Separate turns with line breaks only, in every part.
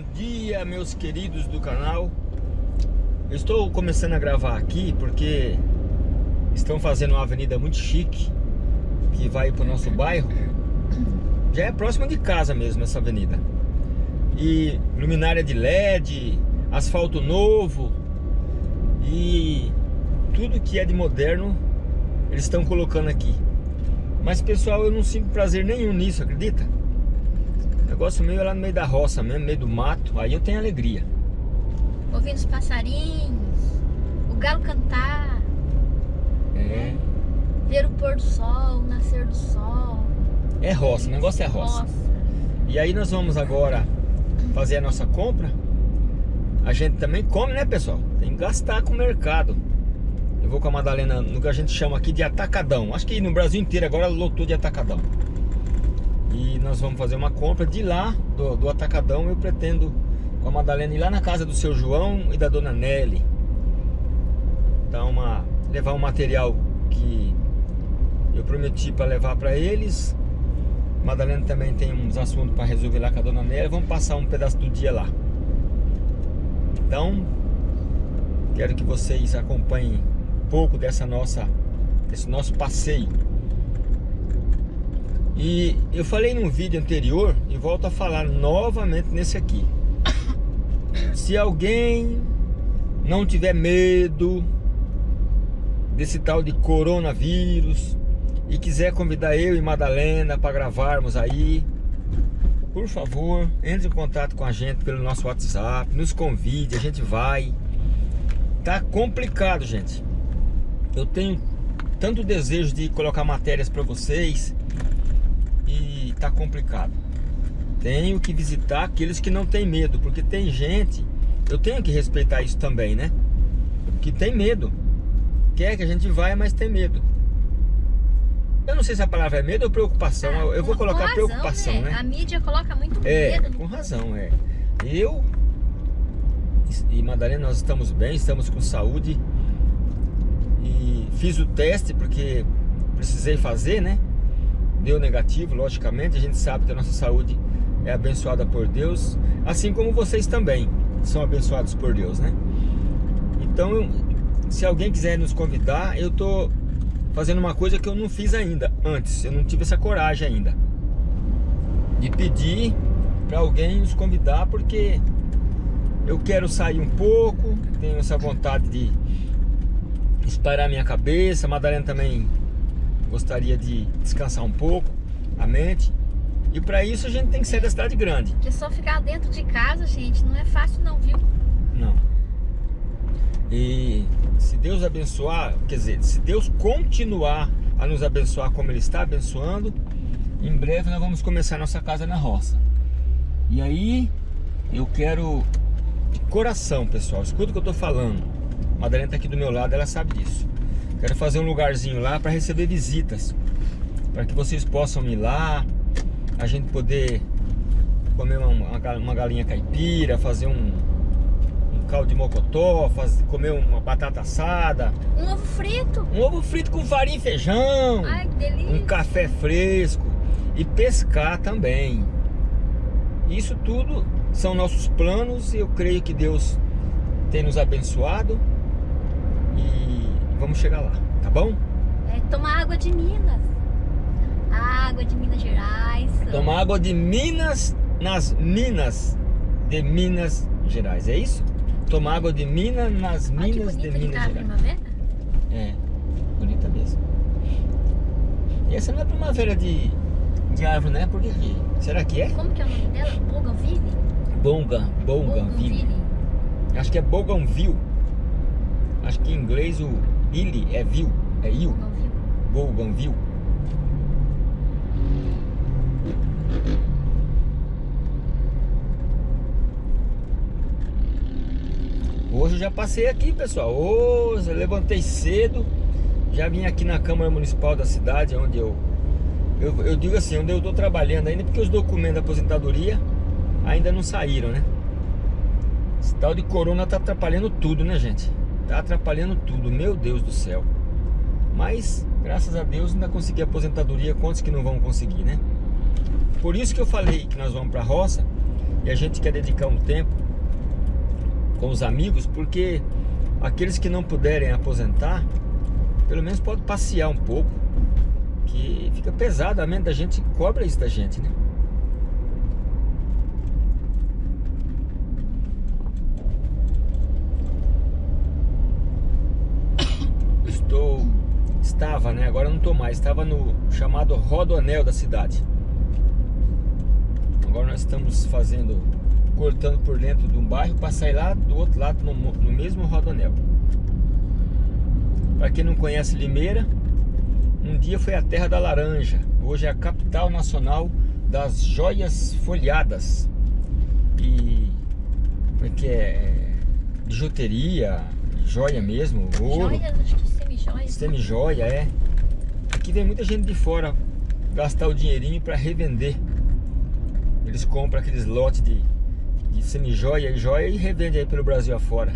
Bom dia, meus queridos do canal. Eu estou começando a gravar aqui porque estão fazendo uma avenida muito chique que vai para o nosso bairro. Já é próxima de casa mesmo essa avenida. E luminária de LED, asfalto novo e tudo que é de moderno eles estão colocando aqui. Mas pessoal, eu não sinto prazer nenhum nisso, acredita? Negócio meio lá no meio da roça mesmo, no meio do mato, aí eu tenho alegria.
Ouvindo os passarinhos, o galo cantar.
É.
Ver o pôr do sol, o nascer do sol.
É roça, o negócio é roça. E aí nós vamos agora fazer a nossa compra. A gente também come, né pessoal? Tem que gastar com o mercado. Eu vou com a Madalena no que a gente chama aqui de atacadão. Acho que no Brasil inteiro agora lotou de atacadão. E nós vamos fazer uma compra de lá, do, do atacadão. Eu pretendo com a Madalena ir lá na casa do seu João e da dona Nelly. Dar uma, levar um material que eu prometi para levar para eles. Madalena também tem uns assuntos para resolver lá com a dona Nelly. Vamos passar um pedaço do dia lá. Então, quero que vocês acompanhem pouco dessa nossa, desse nosso passeio. E eu falei num vídeo anterior e volto a falar novamente nesse aqui. Se alguém não tiver medo desse tal de coronavírus e quiser convidar eu e Madalena para gravarmos aí, por favor, entre em contato com a gente pelo nosso WhatsApp, nos convide, a gente vai. Tá complicado, gente. Eu tenho tanto desejo de colocar matérias para vocês tá complicado. Tenho que visitar aqueles que não têm medo, porque tem gente, eu tenho que respeitar isso também, né? Que tem medo. Quer que a gente vá, mas tem medo. Eu não sei se a palavra é medo ou preocupação. Ah, eu vou colocar razão, preocupação, né? né?
A mídia coloca muito
é,
medo.
Com razão, é. Eu e Madalena, nós estamos bem, estamos com saúde e fiz o teste porque precisei fazer, né? Deu negativo, logicamente. A gente sabe que a nossa saúde é abençoada por Deus, assim como vocês também são abençoados por Deus, né? Então, se alguém quiser nos convidar, eu tô fazendo uma coisa que eu não fiz ainda antes. Eu não tive essa coragem ainda de pedir para alguém nos convidar, porque eu quero sair um pouco, tenho essa vontade de espairar minha cabeça. A Madalena também gostaria de descansar um pouco a mente. E para isso a gente tem que sair da cidade grande.
Porque só ficar dentro de casa, gente, não é fácil não, viu?
Não. E se Deus abençoar, quer dizer, se Deus continuar a nos abençoar como Ele está abençoando, em breve nós vamos começar nossa casa na roça. E aí, eu quero de coração, pessoal, escuta o que eu estou falando. Madalena está aqui do meu lado, ela sabe disso. Quero fazer um lugarzinho lá para receber visitas. Para que vocês possam ir lá, a gente poder comer uma, uma galinha caipira, fazer um, um caldo de mocotó, fazer, comer uma batata assada.
Um ovo frito.
Um ovo frito com farinha e feijão.
Ai, que delícia.
Um café fresco. E pescar também. Isso tudo são nossos planos e eu creio que Deus tem nos abençoado e vamos chegar lá, tá bom?
É tomar água de Minas. A água de Minas Gerais.
Tomar água de Minas nas minas de Minas Gerais, é isso? Tomar água de Minas nas
Olha
minas de Minas
tá
Gerais.
primavera.
É, bonita mesmo. E essa não é primavera de, de árvore, né? Por que que? Será que é?
Como que é o nome dela? Bougainville?
Bonga, Bougainville. Acho que é Bougainville. Acho que em inglês o Illy é vil, é il. Bougainville. Hoje eu já passei aqui, pessoal. Hoje eu levantei cedo. Já vim aqui na Câmara Municipal da cidade, onde eu... Eu, eu digo assim, onde eu estou trabalhando ainda, porque os documentos da aposentadoria ainda não saíram, né? Esse tal de corona tá atrapalhando tudo, né, gente? Tá atrapalhando tudo, meu Deus do céu. Mas, graças a Deus, ainda consegui aposentadoria. Quantos que não vão conseguir, né? Por isso que eu falei que nós vamos pra roça. E E a gente quer dedicar um tempo com os amigos, porque aqueles que não puderem aposentar, pelo menos pode passear um pouco, que fica pesado, a mente da gente cobra isso da gente, né? Estou, estava, né? Agora não estou mais, estava no chamado Rodoanel da cidade. Agora nós estamos fazendo, cortando por dentro de um bairro para sair lá do outro lado no, no mesmo Rodoanel. Para quem não conhece Limeira, um dia foi a terra da laranja, hoje é a capital nacional das joias folhadas e como é que é? Bijuteria, joia mesmo, ouro.
Joias, acho que semi-joias.
Semi-joia, é. Aqui vem muita gente de fora gastar o dinheirinho para revender. Eles compram aqueles lotes de, de semi-joia e joia e revendem aí pelo Brasil afora.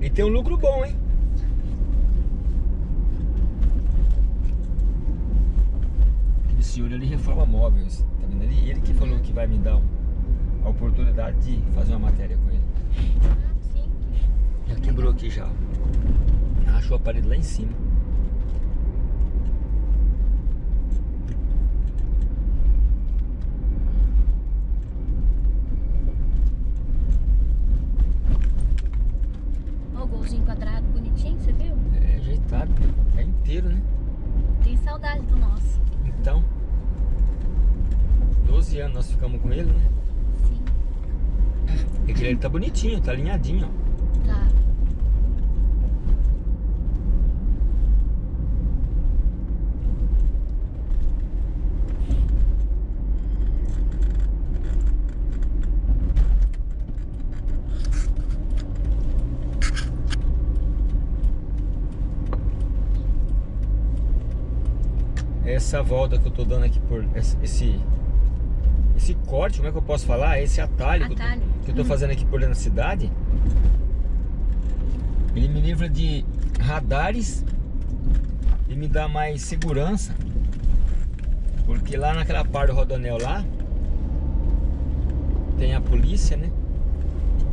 E tem um lucro bom, hein? senhor ele reforma móveis, tá vendo? Ele, ele que falou que vai me dar a oportunidade de fazer uma matéria com ele.
Ah, sim.
Já quebrou aqui já. Achou a parede lá em cima.
Ó, o golzinho quadrado bonitinho, você viu?
É ajeitado, é inteiro, né?
Tem saudade do nosso.
Então, 12 anos nós ficamos com ele, né?
Sim.
Aquele ali tá bonitinho, tá alinhadinho, ó.
Tá.
Essa volta que eu tô dando aqui por esse esse corte, como é que eu posso falar? Esse atalho, que eu tô-
Atalho.
que eu tô fazendo aqui por dentro da cidade, ele me livra de radares e me dá mais segurança. Porque lá naquela parte do rodoanel lá, tem a polícia, né?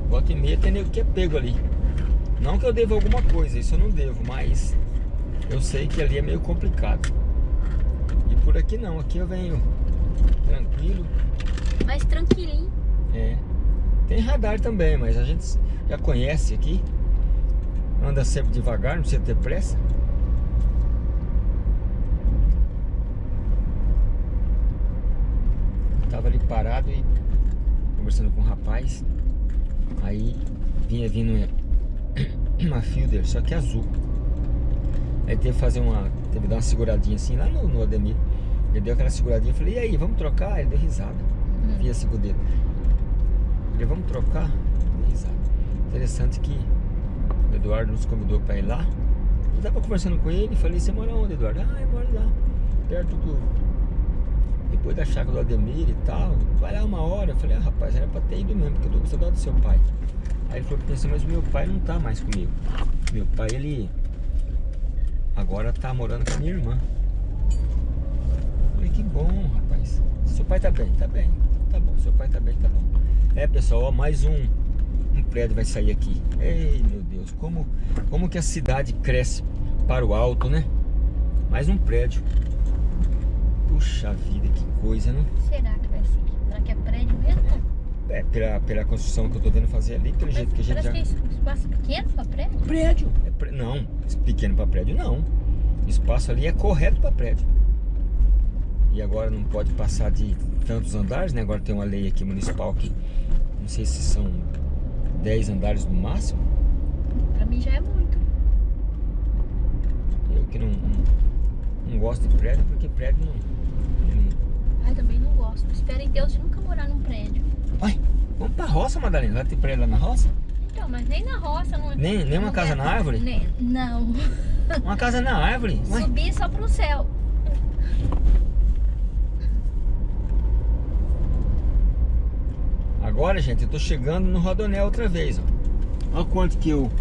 Volta e meia tem nego que é pego ali. Não que eu devo alguma coisa, isso eu não devo, mas eu sei que ali é meio complicado. E por aqui não, aqui eu venho tranquilo.
Mais tranquilinho.
É. Tem radar também, mas a gente já conhece aqui. Anda sempre devagar, não precisa ter pressa. Tava ali parado e conversando com um rapaz. Aí vinha vindo uma Fielder, só que azul. Aí teve que fazer uma. Teve que dar uma seguradinha assim lá no, no Ademir. Ele deu aquela seguradinha, eu falei, e aí, vamos trocar? Ele deu risada.
Hum.
Via assim com o dedo. Ele, vamos trocar? Deu risada. Interessante que o Eduardo nos convidou para ir lá. Eu tava conversando com ele, falei, você mora onde, Eduardo? Ah, eu moro lá, perto do. Depois da chácara do Ademir e tal. Vai lá uma hora. Eu falei, ah, rapaz, era pra ter ido mesmo, porque eu tô com saudade do seu pai. Aí ele falou que pensou, mas meu pai não tá mais comigo. Meu pai, ele agora tá morando com a minha irmã. Falei, que bom, rapaz. Seu pai tá bem, tá bem. Tá bom, seu pai tá bem, tá bom. É, pessoal, ó, mais um, um prédio vai sair aqui. Ei, meu Deus, como, como que a cidade cresce para o alto, né? Mais um prédio. Puxa vida, que coisa, né?
Será que vai ser? Será que é prédio mesmo?
É, pela, pela construção que eu tô vendo fazer ali, pelo jeito que a gente
Parece
já...
que é espaço pequeno pra prédio.
Prédio. Não, pequeno para prédio não. Espaço ali é correto para prédio. E agora não pode passar de tantos andares, né? Agora tem uma lei aqui municipal que não sei se são 10 andares no máximo.
Pra mim já é muito.
Eu que não, não, não gosto de prédio, porque prédio não. não-
Ai, também não gosto. Espero em Deus de nunca morar num prédio.
Uai, vamos pra roça, Madalena. Vai ter prédio lá na roça?
Então, mas nem na roça não.
Nem- nem uma
não
casa
é-
na árvore?
Nem- não.
Uma casa na árvore. Uai,
Subir só pro céu.
Agora, gente, eu tô chegando no Rodonel outra vez, ó. Olha quanto que eu,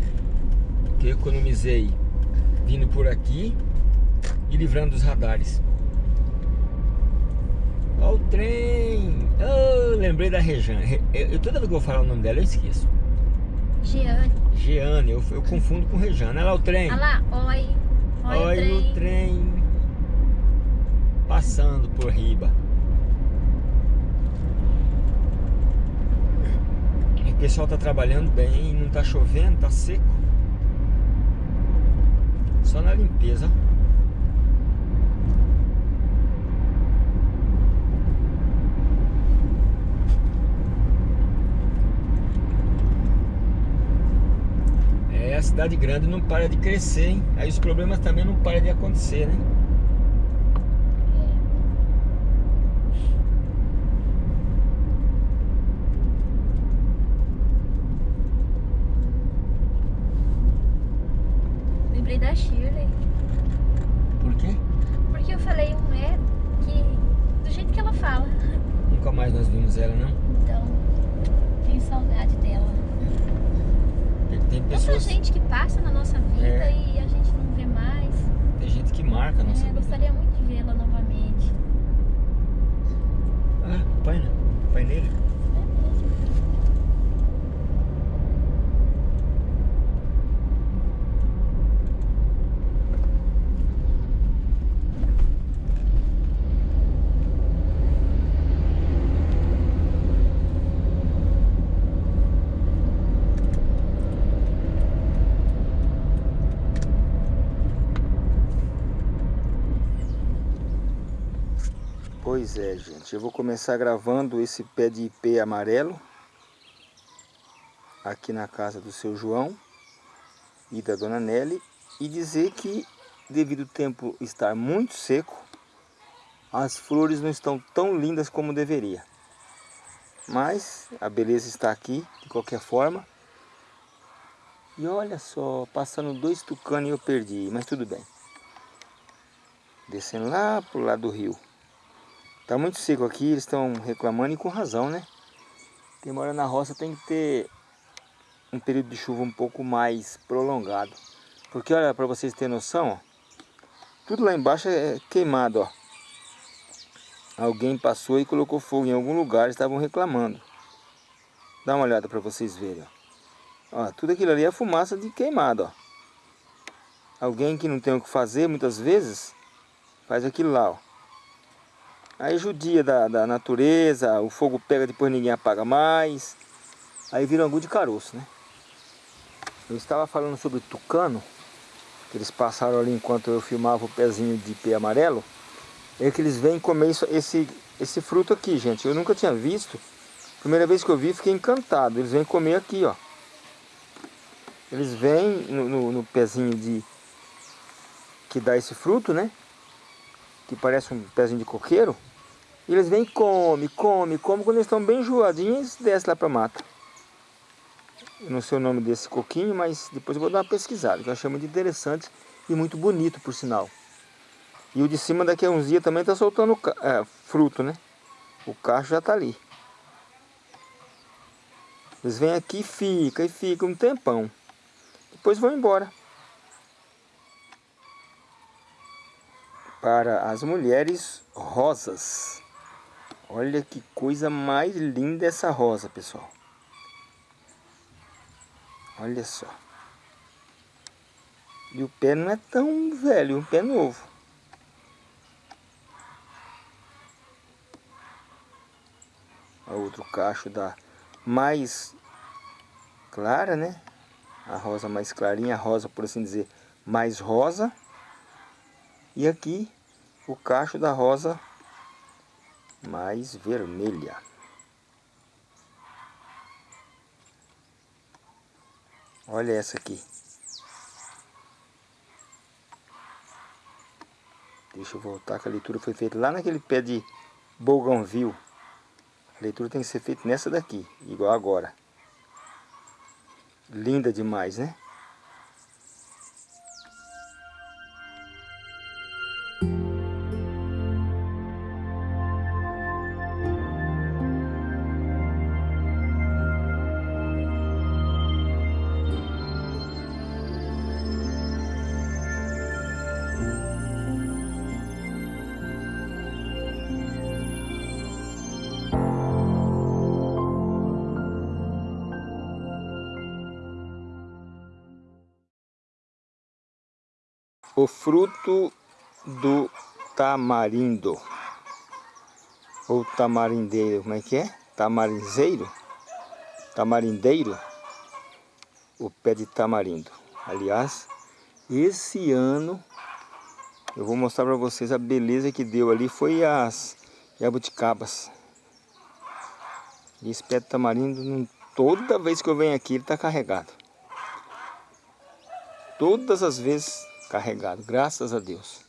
que eu economizei vindo por aqui e livrando dos radares. Olha o trem! Oh, lembrei da Rejane. Eu, toda vez que eu vou falar o nome dela, eu esqueço.
Jeane.
Jeane, eu, eu confundo com Rejane. Olha lá o trem.
Olha lá, oi. Oi,
Olha
o trem.
o trem passando por riba. O pessoal tá trabalhando bem, não tá chovendo, tá seco. Só na limpeza. Cidade grande não para de crescer, hein? Aí os problemas também não param de acontecer, né?
Lembrei da Shirley.
Por quê?
Porque eu falei um é que. do jeito que ela fala.
Nunca mais nós vimos ela, não?
Então, tenho saudade dela.
Porque tem
Tanta
pessoas.
gente que passa na nossa vida
É.
e a gente não vê mais.
Tem gente que marca a nossa
É,
vida.
gostaria muito de vê-la novamente.
Ah, pai, né? Pai nele.
É mesmo.
É, gente. Eu vou começar gravando esse pé de ipê amarelo aqui na casa do seu João e da dona Nelly e dizer que devido ao tempo estar muito seco, as flores não estão tão lindas como deveria. Mas a beleza está aqui, de qualquer forma. E olha só, passando dois tucanos eu perdi, mas tudo bem. Descendo lá pro lado do rio. Tá muito seco aqui, eles estão reclamando e com razão, né? Quem mora na roça tem que ter um período de chuva um pouco mais prolongado. Porque olha, para vocês terem noção, ó, tudo lá embaixo é queimado, ó. Alguém passou e colocou fogo em algum lugar, estavam reclamando. Dá uma olhada para vocês verem, ó. Ó, tudo aquilo ali é fumaça de queimado, ó. Alguém que não tem o que fazer, muitas vezes, faz aquilo lá, ó. Aí judia da, da natureza, o fogo pega, depois ninguém apaga mais. Aí vira angu de caroço, né? Eu estava falando sobre tucano, que eles passaram ali enquanto eu filmava o pezinho de pé amarelo. É que eles vêm comer isso, esse, esse fruto aqui, gente. Eu nunca tinha visto. Primeira vez que eu vi, fiquei encantado. Eles vêm comer aqui, ó. Eles vêm no, no, no pezinho de... Que dá esse fruto, né? Que parece um pezinho de coqueiro, e eles vêm come, come, come, quando eles estão bem enjoadinhos, eles descem lá para a mata. Eu não sei o nome desse coquinho, mas depois eu vou dar uma pesquisada, que eu achei muito interessante e muito bonito, por sinal. E o de cima daqui a uns dias também está soltando é, fruto, né? O cacho já está ali. Eles vêm aqui e ficam, e ficam um tempão. Depois vão embora. Para as mulheres rosas. Olha que coisa mais linda essa rosa, pessoal. Olha só. E o pé não é tão velho, é um pé novo. O outro cacho da mais clara, né? A rosa mais clarinha, a rosa, por assim dizer, mais rosa. E aqui o cacho da rosa mais vermelha. Olha essa aqui. Deixa eu voltar que a leitura foi feita lá naquele pé de bougainville. A leitura tem que ser feita nessa daqui, igual agora. Linda demais, né? O fruto do tamarindo. Ou tamarindeiro, como é que é? Tamarinzeiro? Tamarindeiro? O pé de tamarindo. Aliás, esse ano eu vou mostrar para vocês a beleza que deu ali. Foi as jabuticabas. esse pé de tamarindo, toda vez que eu venho aqui, ele está carregado. Todas as vezes carregado, graças a Deus.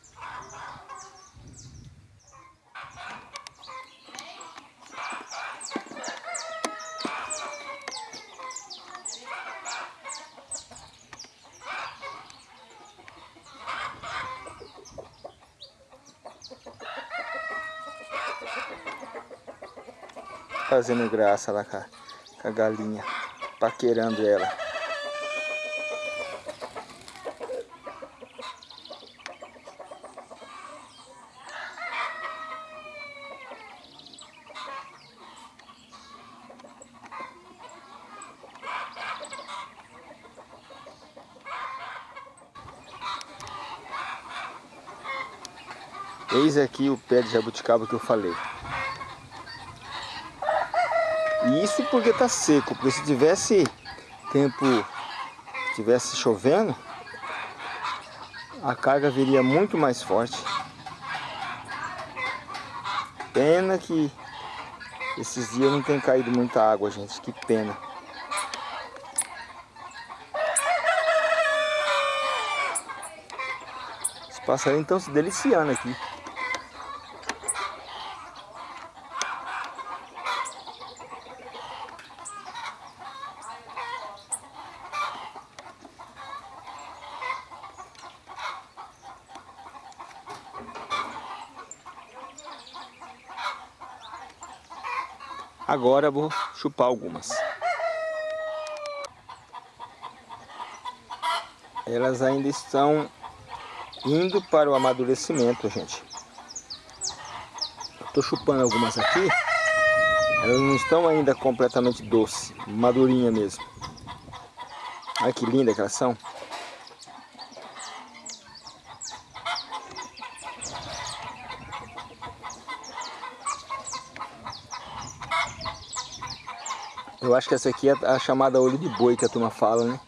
Fazendo graça lá com a, com a galinha, paquerando ela. Eis aqui o pé de jabuticaba que eu falei. Porque está seco, porque se tivesse tempo, tivesse chovendo, a carga viria muito mais forte. Pena que esses dias não tem caído muita água, gente, que pena. Os passarinhos estão se deliciando aqui. Agora vou chupar algumas. Elas ainda estão indo para o amadurecimento, gente. Estou chupando algumas aqui. Elas não estão ainda completamente doce, madurinha mesmo. Olha que linda que elas são. Eu acho que essa aqui é a chamada olho de boi que a turma fala, né?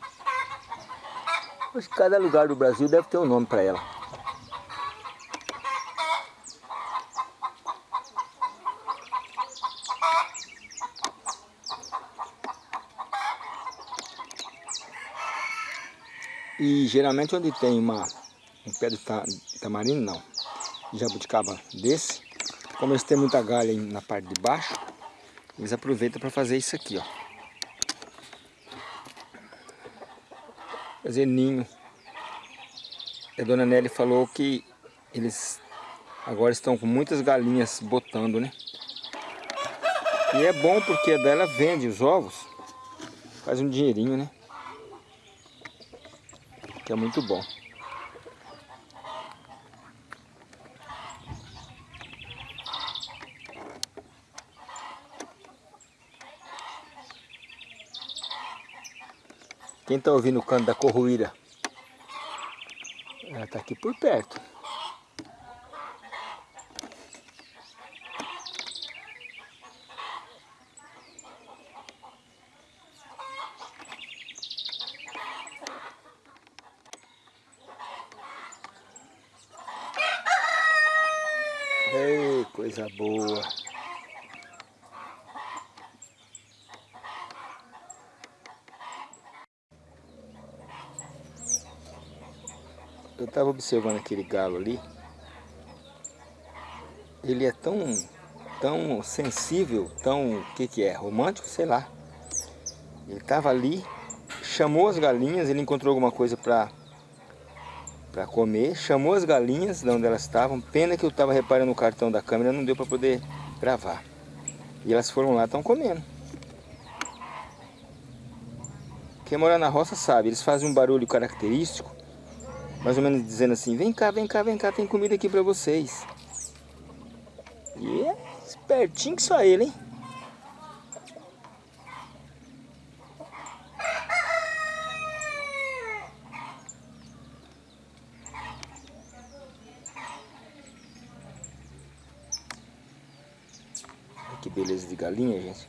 Que cada lugar do Brasil deve ter um nome para ela. E geralmente onde tem uma, um pé de tamarindo, não, jabuticaba desse, como eles têm muita galha na parte de baixo, eles aproveitam para fazer isso aqui, ó. Fazer ninho. A dona Nelly falou que eles agora estão com muitas galinhas botando, né? E é bom porque dela vende os ovos, faz um dinheirinho, né? Que é muito bom. Quem está ouvindo o canto da corruíra? Ela está aqui por perto. Ei, coisa boa. Estava observando aquele galo ali. Ele é tão, tão sensível, tão, o que que é, romântico, sei lá. Ele estava ali, chamou as galinhas, ele encontrou alguma coisa para para comer, chamou as galinhas de onde elas estavam. Pena que eu estava reparando o cartão da câmera, não deu para poder gravar. E elas foram lá, estão comendo. Quem mora na roça sabe, eles fazem um barulho característico mais ou menos dizendo assim, vem cá, vem cá, vem cá, tem comida aqui pra vocês. E é espertinho que só ele, hein? que beleza de galinha, gente.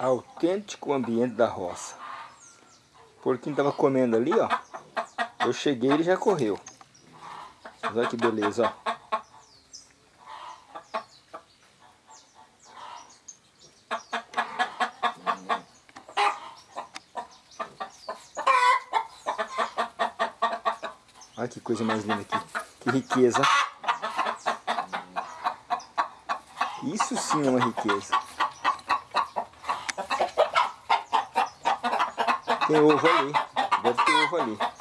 Autêntico ambiente da roça. O porquinho tava comendo ali, ó. Eu cheguei e ele já correu. Olha que beleza, ó. Olha que coisa mais linda aqui. Que riqueza. Isso sim é uma riqueza. Tem ovo ali. Deve ter ovo ali.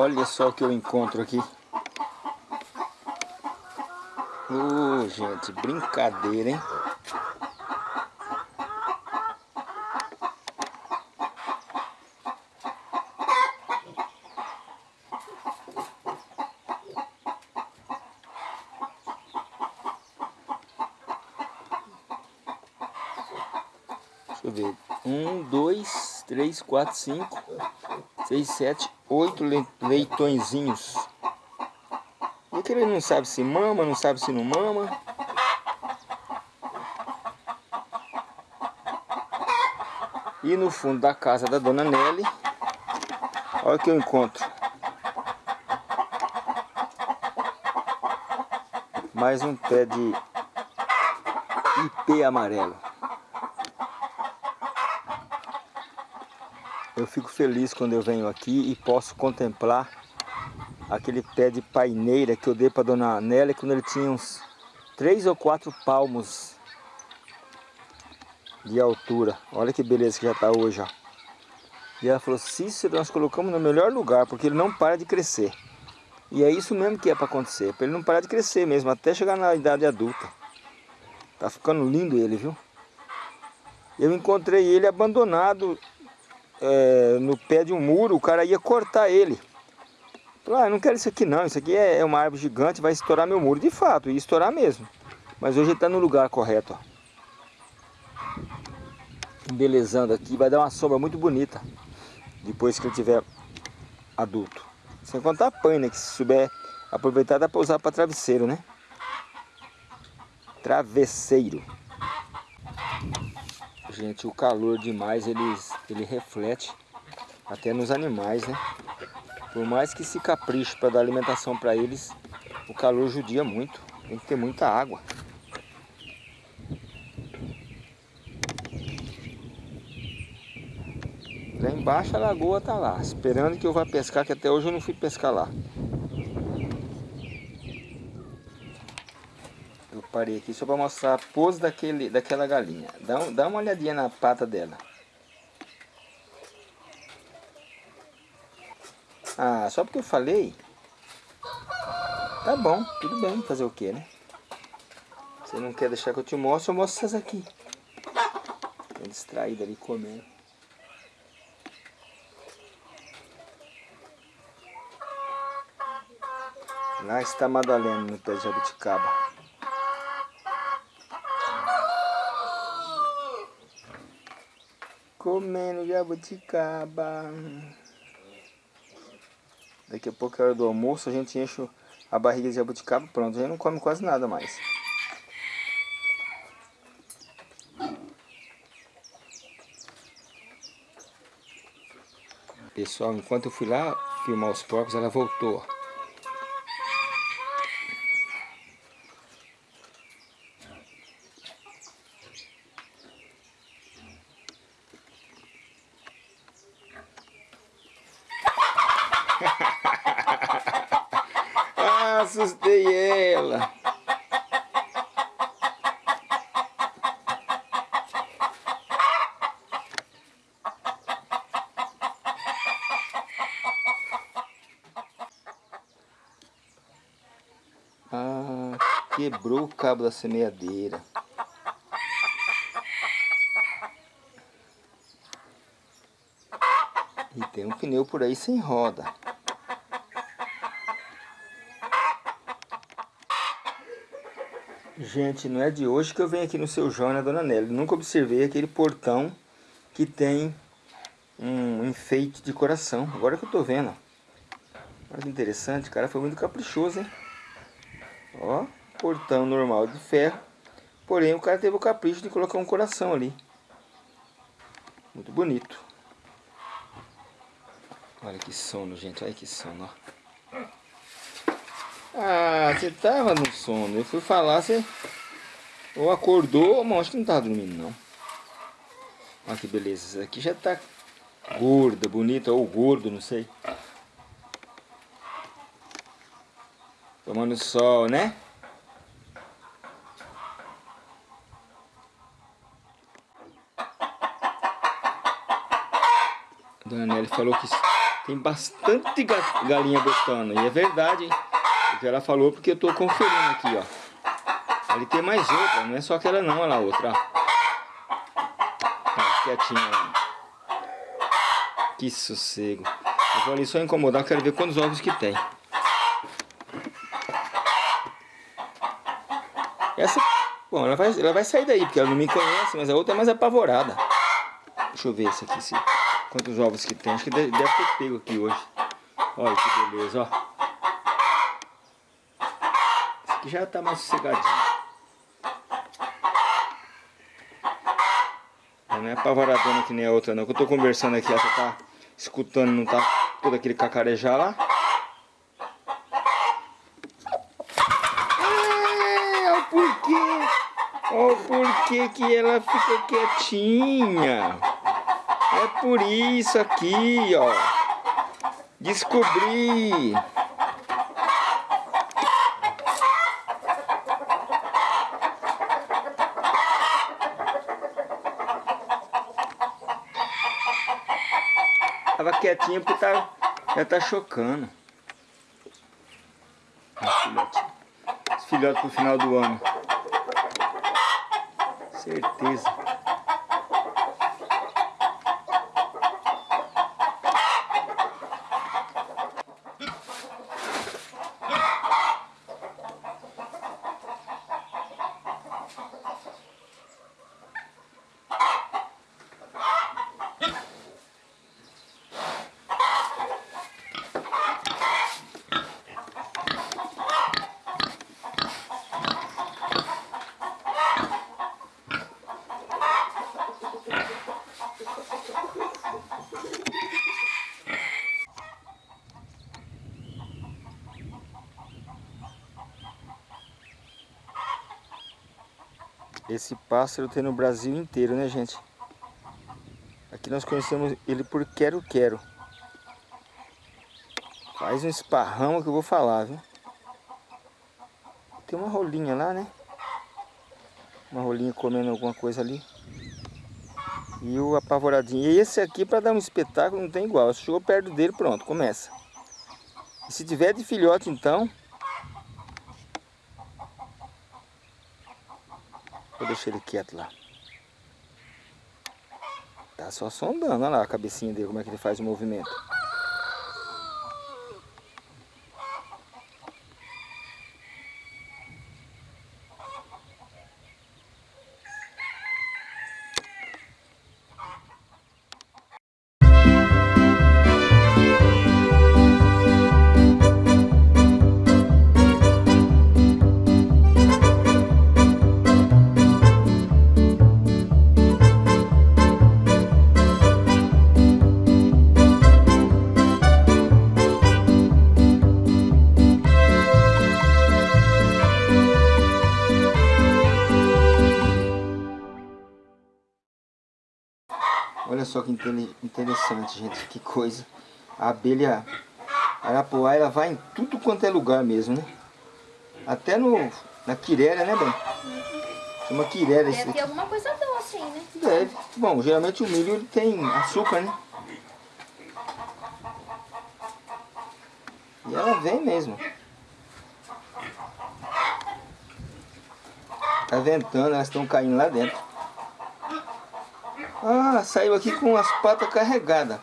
Olha só o que eu encontro aqui. Oh, gente, brincadeira, hein? Deixa eu ver. Um, dois, três, quatro, cinco, seis, sete, oito leitõezinhos. E aquele não sabe se mama, não sabe se não mama. E no fundo da casa da dona Nelly, olha o que eu encontro. Mais um pé de ipê amarelo. Eu fico feliz quando eu venho aqui e posso contemplar aquele pé de paineira que eu dei para dona Nélia quando ele tinha uns três ou quatro palmos de altura. Olha que beleza que já está hoje, ó. E ela falou, Cícero, nós colocamos no melhor lugar, porque ele não para de crescer. E é isso mesmo que é para acontecer, para ele não parar de crescer mesmo, até chegar na idade adulta. Tá ficando lindo ele, viu? Eu encontrei ele abandonado é, no pé de um muro, o cara ia cortar ele. Falei, ah, não quero isso aqui não, isso aqui é, é uma árvore gigante, vai estourar meu muro. De fato, ia estourar mesmo. Mas hoje ele está no lugar correto, ó. Embelezando aqui, vai dar uma sombra muito bonita. Depois que ele tiver adulto. Sem contar a paina, né, que se souber aproveitar dá para usar para travesseiro, né? Travesseiro gente, o calor demais ele, ele reflete até nos animais, né? Por mais que se capriche para dar alimentação para eles, o calor judia muito. Tem que ter muita água. Lá embaixo a lagoa tá lá, esperando que eu vá pescar, que até hoje eu não fui pescar lá. Parei aqui só para mostrar a pose daquele, daquela galinha. Dá, dá uma olhadinha na pata dela. Ah, só porque eu falei? Tá bom, tudo bem, fazer o que, né? Você não quer deixar que eu te mostre, eu mostro essas aqui. Tô distraída ali comendo. Lá está a Madalena no pé de jabuticaba. Comendo jabuticaba. Daqui a pouco é hora do almoço, a gente enche a barriga de jabuticaba, pronto, a gente não come quase nada mais. Pessoal, enquanto eu fui lá filmar os porcos, ela voltou. ah, assustei ela. Ah, quebrou o cabo da semeadeira. E tem um pneu por aí sem roda. Gente, não é de hoje que eu venho aqui no seu João, né, Dona Nelly? Nunca observei aquele portão que tem um enfeite de coração. Agora que eu tô vendo. Olha que interessante, cara foi muito caprichoso, hein? Ó, portão normal de ferro. Porém, o cara teve o capricho de colocar um coração ali. Muito bonito. Olha que sono, gente. Olha que sono, ó. Ah, você tava no sono. Eu fui falar, você... Ou acordou, mas acho que não tava dormindo, não. Olha que beleza. Essa aqui já tá gorda, bonita, ou gordo, não sei. Tomando sol, né? Dona Nelly falou que tem bastante galinha botando. E é verdade, hein? O que ela falou porque eu tô conferindo aqui, ó. Ali tem mais outra, não é só aquela não, olha lá outra, ó. Tá quietinha lá. Que sossego. Eu vou ali só incomodar, quero ver quantos ovos que tem. Essa, bom, ela vai, ela vai sair daí, porque ela não me conhece, mas a outra é mais apavorada. Deixa eu ver esse aqui, se, quantos ovos que tem. Acho que deve, ter pego aqui hoje. Olha que beleza, ó. Esse aqui já tá mais sossegadinho. Não é apavoradona que nem a outra não. Que eu tô conversando aqui, ela tá escutando, não tá todo aquele cacarejar lá. Olha o porquê que ela fica quietinha. É por isso aqui, ó. Descobri. Tava quietinha porque tá, já tá chocando. Os filhotes pro final do ano. Certeza. Esse pássaro tem no Brasil inteiro, né, gente? Aqui nós conhecemos ele por quero-quero. Faz um esparramo que eu vou falar, viu? Tem uma rolinha lá, né? Uma rolinha comendo alguma coisa ali. E o apavoradinho. E esse aqui, para dar um espetáculo, não tem igual. Chegou perto dele, pronto, começa. E se tiver de filhote, então, Vou deixar ele quieto lá. Tá só sondando, olha lá a cabecinha dele, como é que ele faz o movimento. Interessante, gente, que coisa. A abelha Arapuá, ela vai em tudo quanto é lugar mesmo, né? Até no, na quiréria, né, bem? Chama quiréria
Deve ter alguma coisa doce aí, né?
Deve. Bom, geralmente o milho ele tem açúcar, né? E ela vem mesmo. Tá ventando, elas estão caindo lá dentro. Ah, saiu aqui com as patas carregadas.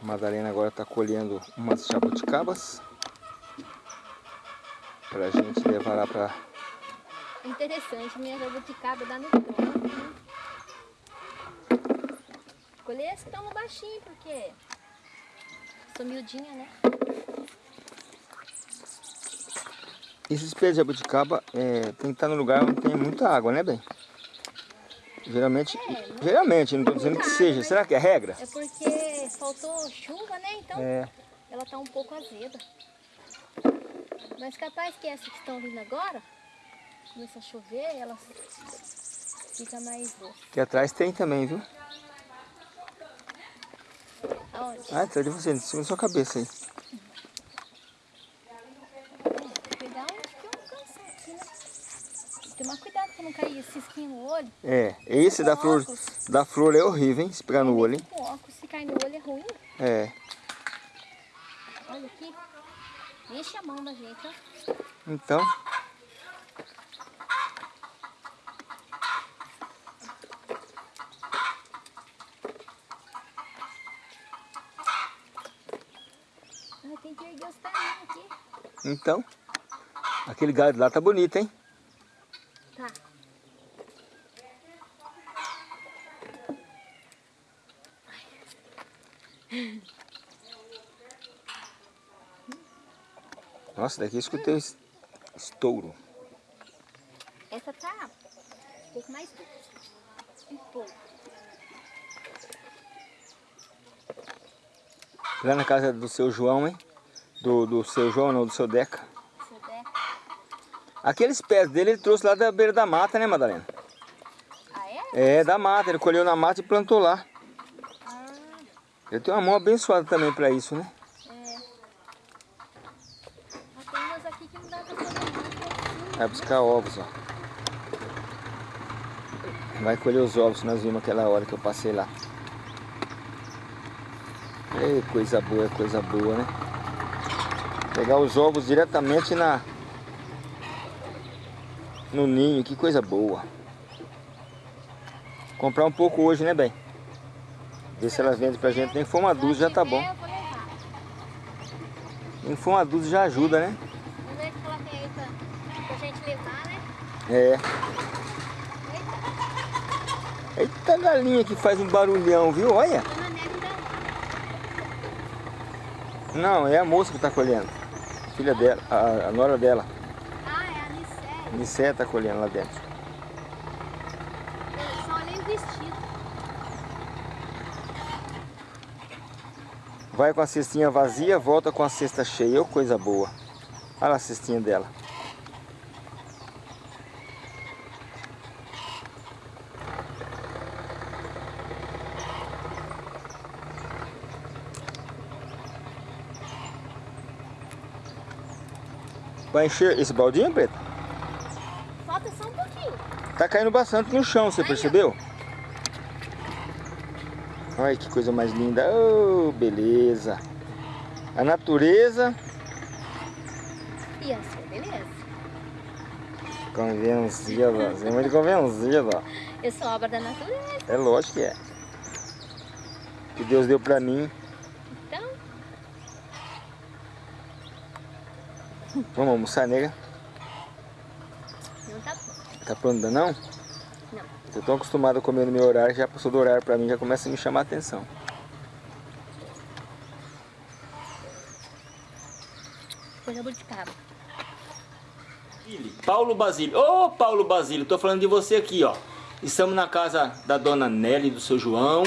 A Madalena agora está colhendo umas jabuticabas para a gente levar lá para
Interessante, minha jabuticaba dá no tronco. né? Colher esse tão baixinho, porque sou miudinha, né?
Esses pés de jabuticaba é, tem que estar no lugar onde tem muita água, né, bem? Geralmente,
É,
geralmente, não estou dizendo que seja. Será que é regra?
É porque faltou chuva, né? Então
É.
ela tá um pouco azeda. Mas capaz que essas que estão vindo agora, começa a chover, elas fica mais doce.
Aqui atrás tem também, viu?
Aonde?
Ah, atrás de você, em cima da sua cabeça aí.
Cuidar onde que eu alcançar aqui, né? Tomar cuidado pra não cair esse cisquinho no olho.
É, esse da flor,
Óculos.
da flor é horrível, hein? Se pegar no olho, hein?
Com óculos, se cair no olho é ruim.
É.
Olha aqui. Enche a mão da gente, ó.
Então,
tem que erguer os aqui.
então. Aquele galho lá tá bonito, hein?
Tá.
Nossa, daqui escutei es- estouro.
Essa tá um pouco mais doce. Um pouco.
Lá na casa do seu João, hein? Do, do seu João, não, do seu Deca.
Se eu der.
Aqueles pés dele ele trouxe lá da beira da mata, né, Madalena?
Ah, é?
É, da mata. Ele colheu na mata e plantou lá.
Ah,
Eu tenho uma mão abençoada também pra isso, né?
é. Mas tem umas aqui que não dá pra fazer nada.
Vai buscar ovos, ó. Vai colher os ovos nós vimos aquela hora que eu passei lá. Ei, coisa boa, coisa boa, né? Pegar os ovos diretamente na no ninho, que coisa boa. Comprar um pouco hoje, né, bem? Ver se ela vende pra gente. Nem for uma dúzia já tá bom. Nem for uma dúzia já ajuda, né?
Vamos ver o que ela tem aí pra, pra gente levar, né?
É.
Eita,
galinha que faz um barulhão, viu? Olha. Não, é a moça que tá colhendo. Filha dela, a, a nora dela.
Ah, é a Nicé.
Nicé tá colhendo lá dentro.
Eu só olhei o vestido.
Vai com a cestinha vazia, volta com a cesta cheia. Ô, coisa boa. Olha a cestinha dela. Vai encher esse baldinho, Preto?
Falta só um pouquinho.
Tá caindo bastante no chão, você percebeu? Olha que coisa mais linda. Oh, beleza. A natureza
E assim, beleza?
convencida. Você é muito convencida.
Eu sou obra da natureza.
É lógico que é. Que Deus deu pra mim.
Então,
Vamos almoçar, nega?
não tá bom.
Tá pronto ainda não?
Não.
Eu tô acostumado a comer no meu horário, já passou do horário pra mim, já começa a me chamar a atenção.
Jabuticaba.
Paulo Basílio. Ô, Paulo Basílio, tô falando de você aqui, ó. Estamos na casa da dona Nelly, do seu João.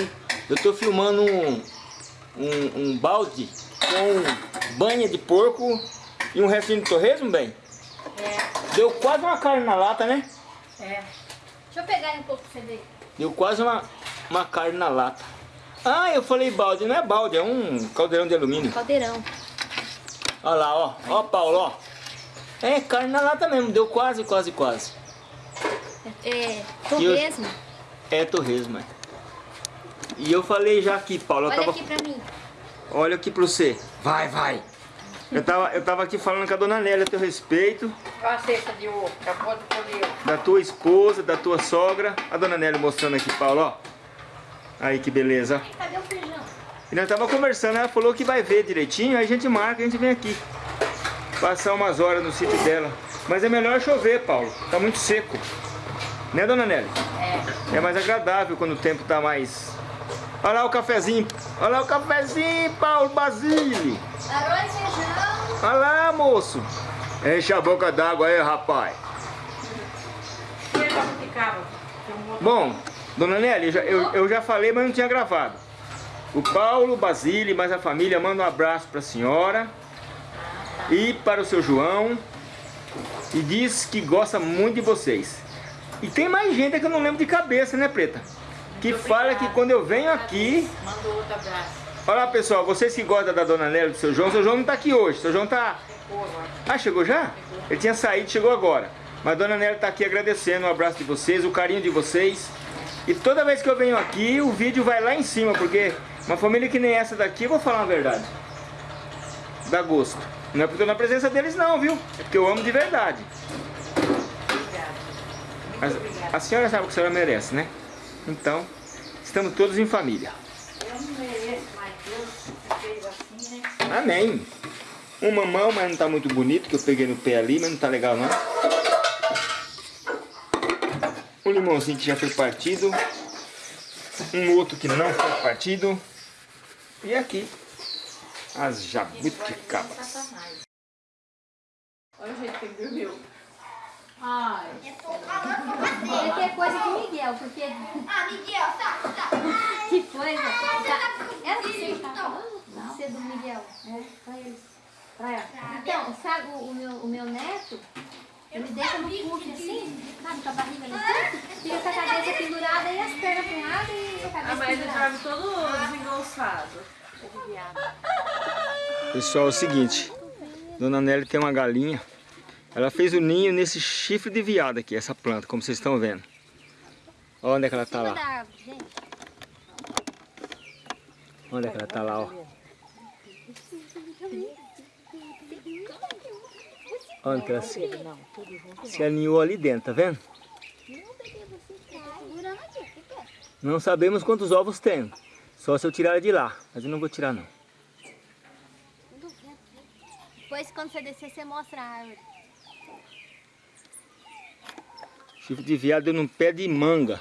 Eu tô filmando um, um, um balde com banha de porco e um restinho de torresmo, bem.
É,
Deu quase uma carne na lata, né?
É. Deixa eu pegar um pouco pra você ver.
Deu quase uma, uma carne na lata. Ah, eu falei balde, não é balde, é um caldeirão de alumínio.
Caldeirão.
Olha lá, ó. Ó, Paulo, ó. É, carne na lata mesmo, deu quase, quase, quase.
É, torresmo.
É torresmo, é. E eu falei já aqui, Paulo, eu
Olha
tava...
aqui pra mim.
Olha aqui pra você. Vai, vai. Eu tava, eu tava aqui falando com a dona Nélia a teu respeito,
Olha a cesta de ovo, acabou de colher.
da tua esposa, da tua sogra. A dona Nélia mostrando aqui, Paulo, ó. Aí que beleza.
Cadê o feijão?
E nós tava conversando, ela falou que vai ver direitinho, aí a gente marca, a gente vem aqui. Passar umas horas no sítio dela. Mas é melhor chover, Paulo. Tá muito seco. Né, dona Nélia?
É.
É mais agradável quando o tempo tá mais... Olha lá o cafezinho. Olha lá o cafezinho, Paulo
feijão.
Olha lá, moço. Enche a boca d'água aí, rapaz. Bom, dona Nélia, eu já, eu, eu já falei, mas não tinha gravado. O Paulo, o Basile, mais a família, manda um abraço para a senhora e para o seu João e diz que gosta muito de vocês. E tem mais gente que eu não lembro de cabeça, né, Preta? Que fala que quando eu venho aqui...
Mandou outro abraço.
Olha lá, pessoal, vocês que gostam da dona Nélia e do seu João, o seu João não tá aqui hoje, o seu João tá...
Ficou agora.
Ah, chegou já? Ele tinha saído, chegou agora. Mas a Dona Nélia tá aqui agradecendo o abraço de vocês, o carinho de vocês. E toda vez que eu venho aqui, o vídeo vai lá em cima, porque uma família que nem essa daqui, vou falar uma verdade. Dá gosto. Não é porque eu tô na presença deles não, viu? É porque eu amo de verdade.
Obrigada. Obrigada.
a senhora sabe o que a senhora merece, né? Então, estamos todos em família.
Eu não mereço, Deus né?
Amém. Um mamão, mas não tá muito bonito, que eu peguei no pé ali, mas não tá legal não. Um limãozinho que já foi partido. Um outro que não foi partido. E aqui, as jabuticabas.
Olha o jeito que ele dormiu. Ai.
Ele quer coisa de Miguel, porque...
Ah, Miguel, tá, tá.
Que coisa. Tá. Era você que tava falando? Você do Miguel. É, pra eles. Pra ela. Então, sabe o, o meu, o meu neto? Ele deita no puff assim, sabe, com a barriga no puff, fica com a cabeça pendurada e as pernas para um lado e a
Ah,
cabeça
mas ele
pendurada.
dorme todo desengonçado.
Pessoal, é o seguinte. Dona Nelly tem uma galinha. Ela fez o ninho nesse chifre de viado aqui, essa planta, como vocês estão vendo. Olha onde é que ela tá
da
lá.
árvore.
Onde é que ela tá lá, ó. Onde que ela se, se alinhou ali dentro, tá vendo? Não sabemos quantos ovos tem. Só se eu tirar de lá. Mas eu não vou tirar não.
Depois, quando você descer, você mostra a árvore.
Chifre de viado deu num pé de manga.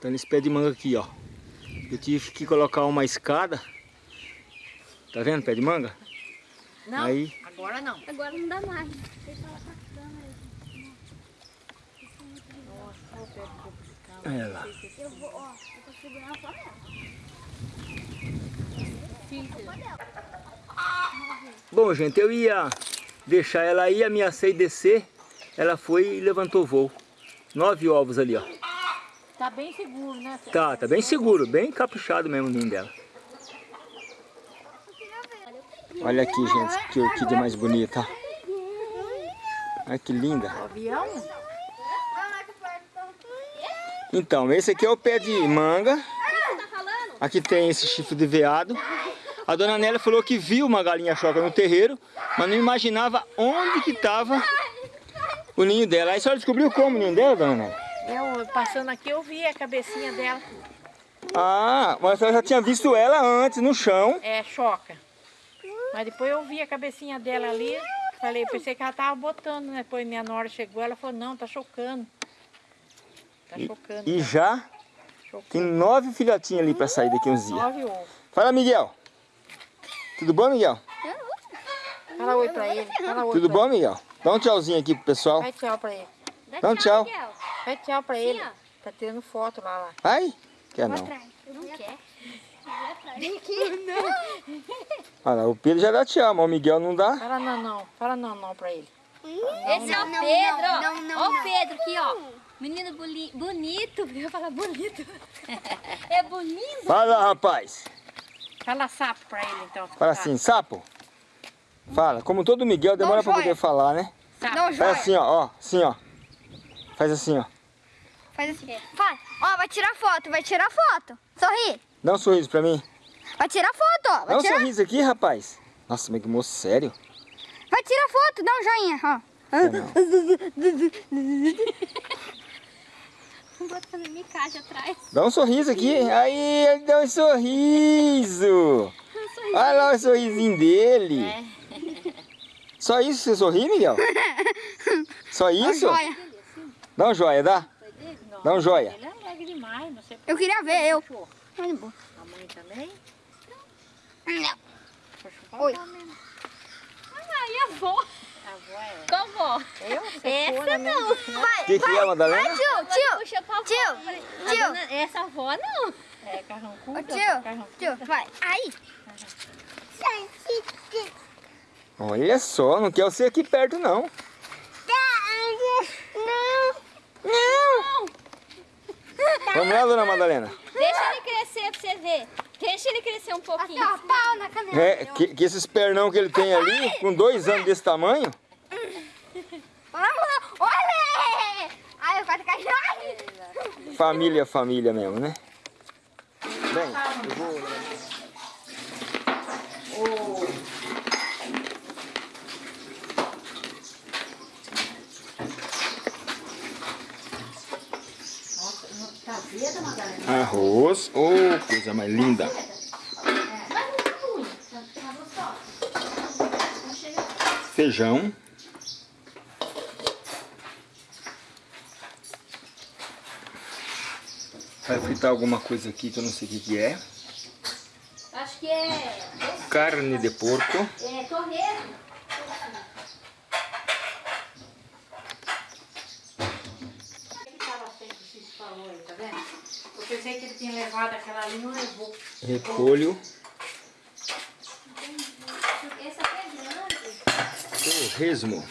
Tá nesse pé de manga aqui, ó. Eu tive que colocar uma escada. Tá vendo, pé de manga?
Não,
Aí,
agora não.
Agora não dá mais. Deixa ela pra câmera.
olha lá.
Eu vou, ó, eu tô segurando só ela.
Bom, gente, eu ia deixar ela aí, ameacei descer. Ela foi e levantou voo. Nove ovos ali, ó.
Tá bem seguro, né?
Tá, tá bem seguro, bem caprichado mesmo o ninho dela. Olha aqui, gente, que orquídea mais bonita. Olha que linda.
Avião?
Então, esse aqui é o pé de manga. Aqui tem esse chifre de veado. A dona Nélia falou que viu uma galinha choca no terreiro, mas não imaginava onde que estava o ninho dela. Aí a senhora descobriu como o ninho dela, dona?
Eu passando aqui eu vi a cabecinha dela.
Ah, mas a senhora já tinha visto ela antes no chão.
É, choca. Mas depois eu vi a cabecinha dela ali. Falei, pensei que ela tava botando, né? Depois minha nora chegou, ela falou, não, tá chocando. Tá chocando.
E já tem
Chocando.
nove filhotinhos ali para sair daqui uns dias.
Nove ovos.
Fala, Miguel. Tudo bom, Miguel?
Fala oi pra ele. Fala oi
Tudo bom, Miguel? Dá um tchauzinho aqui pro pessoal.
Vai tchau pra ele.
Dá
Então, tchau.
Miguel.
Vai tchau pra ele.
ó.
Tá tirando foto lá, lá.
Ai, quer não.
Não quer.
Olha lá, o Pedro já dá tchau, mas o Miguel não dá.
Fala não, não. Fala não, não pra ele.
Esse é o
Não,
Pedro,
não,
ó.
não, não,
Ó o
não.
Pedro aqui, ó. Menino boli- bonito. Eu ia falar bonito. É bonito.
Fala, rapaz.
Fala sapo pra ele, então.
Fala assim, sapo. Fala. Como todo Miguel demora
Não,
pra poder falar, né?
Sapo.
Não,
Faz
joia.
assim, ó, ó. Assim, ó. Faz assim, ó.
Faz assim. Faz. Ó, vai tirar foto, vai tirar foto. Sorri.
Dá um sorriso pra mim.
Vai tirar foto, ó. Vai
Dá um
tirar,
sorriso aqui, rapaz. Nossa, mas que moço sério.
vai tirar foto, dá um joinha, ó.
Micagem atrás.
Dá um sorriso aqui. Aí, ele deu um sorriso. Olha lá o sorrisinho dele.
É.
Só isso você sorri, Miguel? Só isso?
Joia.
Dá um joia, dá?
Foi dele? Não.
Dá um joia.
Ele é alegre demais, não sei
Eu queria ver, eu.
A mãe também?
Não. Oi.
e a avó?
A avó é...
Qual avó?
Eu?
Essa não.
O que, que é, Madalena?
Tio, tio.
Puxa pra avó.
Tio,
A
tio.
dona- Essa avó não.
É carrancuda?
Tio, tio, vai. Aí.
Olha só, não quer você aqui perto, não.
Não.
Não! Vamos lá, dona Madalena.
Deixa ele crescer pra você ver. Deixa ele crescer um pouquinho.
Até pau na canela.
É, que, que esses pernão que ele tem ali, com dois anos desse tamanho,
Vamos lá. Olha. Ai, eu quase caí.
Família, família mesmo, né? Bem, eu vou...
Nossa, não tá verde, Madalena?
Arroz, oh, coisa mais linda. Feijão. Vai fritar alguma coisa aqui que eu não sei o que, que é.
Acho que é,
Carne de porco.
é torresmo.
Ele tava sempre, o Cícero falou aí, tá vendo? Eu pensei que ele tinha levado aquela ali, não levou.
Repolho.
Esse aqui é grande.
Torresmo.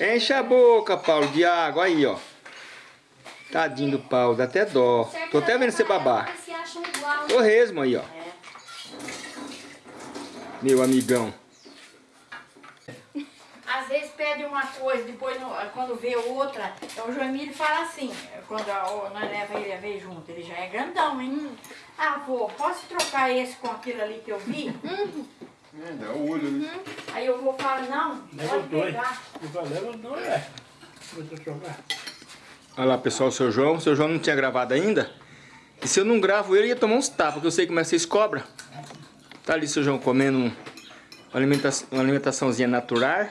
Enche a boca, Paulo, de água. Aí, ó. Tadinho do Paulo, dá até dó. Tô até vendo você babar. Torresmo aí, ó.
É.
Meu amigão.
Às vezes pede uma coisa, depois quando vê outra, então o João Emílio fala assim, quando nós leva ele a ver junto, ele já é grandão, hein? Ah, vô, posso trocar esse com aquilo ali que eu vi?
É, dá o olho, né?
Aí eu vou falar, não,
Leva
pode
dois.
pegar.
Valeu não é. Vou te jogar.
Olha lá, pessoal, o seu João. O seu João não tinha gravado ainda. E se eu não gravo ele, ia tomar uns tapas, porque eu sei como é que vocês cobram. Tá ali o seu João comendo um- uma alimentaçãozinha natural.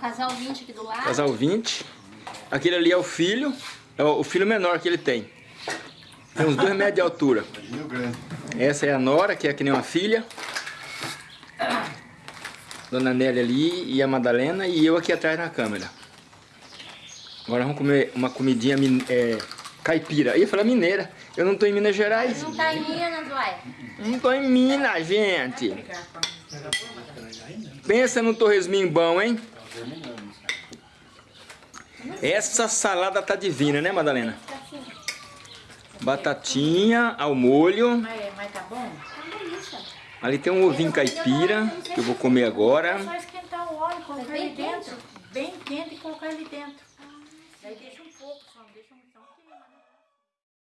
Casal 20 aqui do lado.
Casal 20. Aquele ali é o filho. É o filho menor que ele tem. Tem uns dois metros de altura.
Imagina o grande.
Essa é a Nora, que é que nem uma filha. Dona Nélia ali e a Madalena e eu aqui atrás na câmera. Agora vamos comer uma comidinha é, caipira. Eu ia falar mineira. Eu não tô em Minas Gerais.
Não tá em Minas, uai.
Não tô em Minas, gente. Pensa no torresminho bom, hein? Essa salada tá divina, né, Madalena? Batatinha ao molho.
Mas, mas tá bom?
Ali tem um ovinho caipira que eu vou comer
É
agora.
só esquentar o óleo, colocar
bem
ele dentro. Bem quente e colocar ele dentro.